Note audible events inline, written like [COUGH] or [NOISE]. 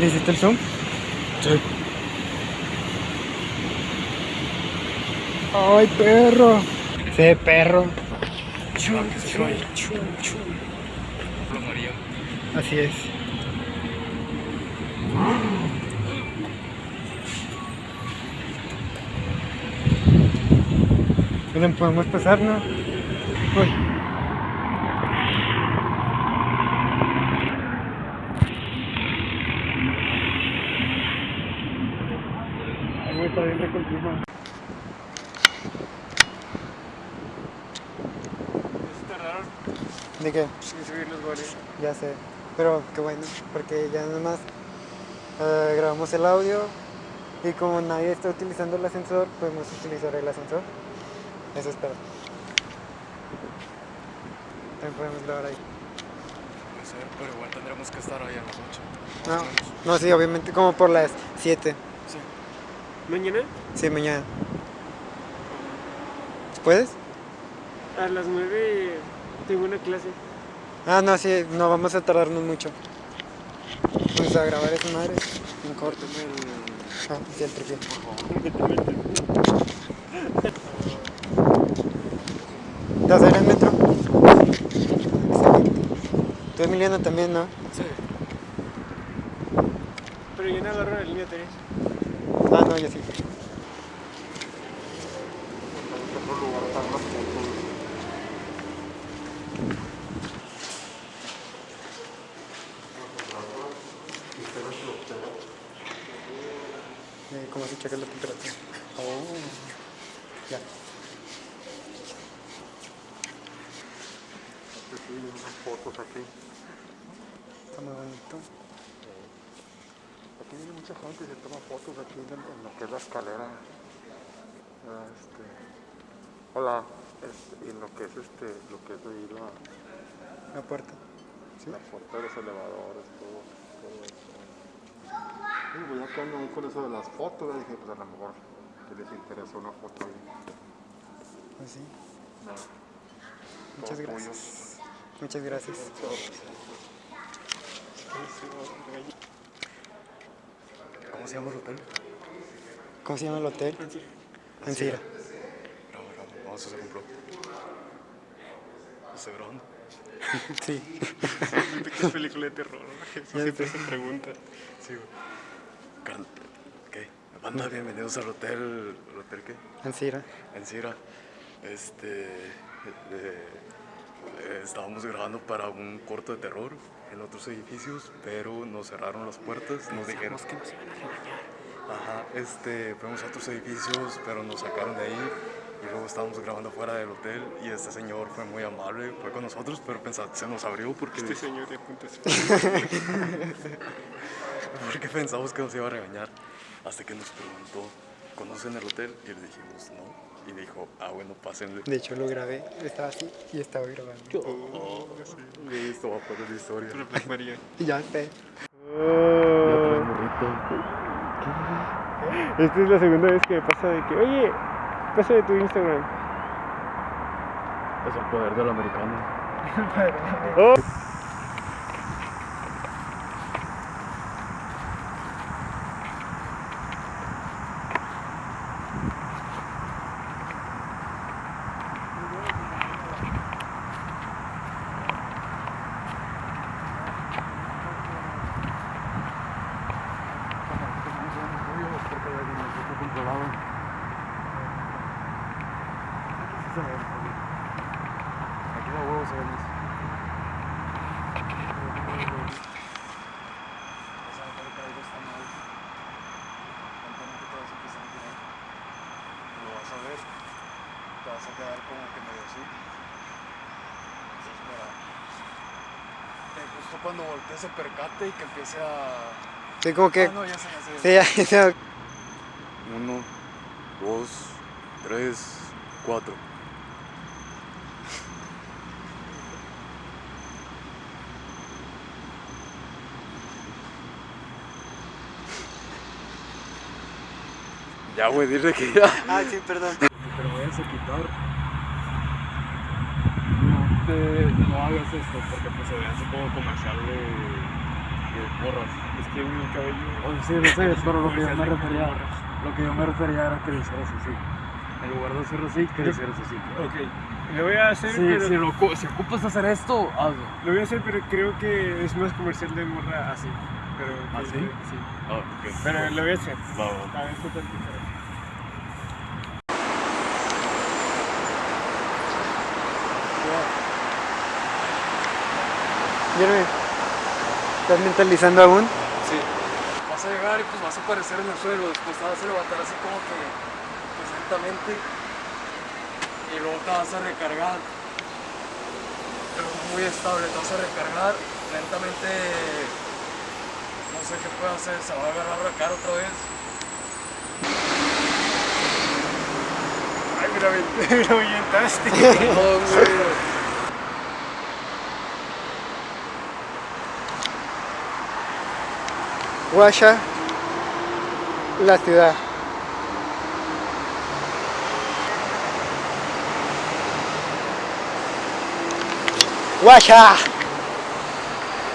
¿Le hiciste el zoom? Sí. ¡Ay, perro! Sí, perro. Chu, chu, chu, chu. Así es. Podemos pasar, ¿no? Uy. Está bien clima. tardaron ¿De qué? en subir los goles. Ya sé, pero qué bueno, porque ya nada más eh, grabamos el audio y como nadie está utilizando el ascensor, podemos utilizar el ascensor. Eso espero. También podemos grabar ahí. Puede ser, pero igual tendremos que estar ahí a las 8. No, no, sí, obviamente como por las 7. ¿Mañana? Sí, mañana. ¿Puedes? A las 9 tengo una clase. Ah, no, sí, no vamos a tardarnos mucho. Vamos a grabar esa madre en corto. Ah, sí, el tripié. ¿Te vas a ir en metro? Excelente. Tú, Emiliano, también, ¿no? Sí. Pero yo no agarro la línea 3. No, yo sí. Eh, ¿Cómo se checa la temperatura? Oh, ya. unas fotos aquí. Está muy bonito. Aquí viene mucha gente y se toma fotos aquí en, en lo que es la escalera. Ah, Este, hola. Este, y en lo que es este, lo que es ahí la, La puerta. ¿Sí? la puerta de los elevadores, todo, todo eso. Y ya que ando ahí con eso de las fotos, dije, pues a lo mejor que les interesa una foto ahí. Pues sí. No, Muchas gracias. Muchas gracias. ¿Cómo se llama el hotel? ¿Cómo se llama el hotel? Ancira. Bravo, bravo. Vamos a hacer un blog. ¿Estoy grabando? Sí. ¿Qué película de terror? [LAUGHS] Eso Ya siempre sé. se pregunta. Sí, güey. ¿Qué? Banda, bienvenidos al hotel. ¿El hotel qué? Ancira. Encira. Este. eh, eh, estábamos grabando para un corto de terror en otros edificios, pero nos cerraron las puertas. Nos dijeron. que nos iban a regañar. Ajá, este, fuimos a otros edificios, pero nos sacaron de ahí. Y luego estábamos grabando fuera del hotel y este señor fue muy amable, fue con nosotros, pero pensaba, se nos abrió porque, Este señor de apuntes. [LAUGHS] porque pensamos que nos iba a regañar. Hasta que nos preguntó, ¿conocen el hotel? Y le dijimos, no. Y dijo, ah, bueno, pásenle. De hecho, lo grabé. Estaba así y estaba grabando. Oh, sí, esto va a poner la historia. Black María. [LAUGHS] Y ya sé. Esta es la segunda vez que me pasa de que, oye, pásame tu Instagram. Es el poder del americano. [LAUGHS] Aquí sí se. Aquí de huevo se. Lo vas a ver, te vas a quedar como que medio así. Entonces, justo cuando voltees se percate y que empiece a... Sí, como que... Ya se me hace. Sí. 1, 2, 3, 4. Ya, güey, dile que ya. Ah, sí, perdón. Pero voy a quitar. No te. No hagas esto porque pues se ve así como comercial de. de borras. Es que uno cabello. Oh, sí, lo sé, es para lo que yo me refería. a porras lo que yo me refería era que le hicieras así. En lugar de hacerlo así, le hicieras así. Ok. Lo voy a hacer, Sí, pero. si, lo, si ocupas hacer esto, hazlo. Lo voy a hacer, pero creo que es más comercial de morra así. Pero, ¿Ah, sí? Sí. Ah, ok. Pero lo voy a hacer. Va, va. A ver. Jeremy, ¿estás mentalizando aún? Vas a llegar y pues vas a aparecer en el suelo, después te vas a levantar así como que pues, lentamente y luego te vas a recargar. Pero muy estable, te vas a recargar lentamente. No sé qué puede hacer, se va a agarrar la cara otra vez. Ay, aventé, me Guasha, la ciudad. Guasha.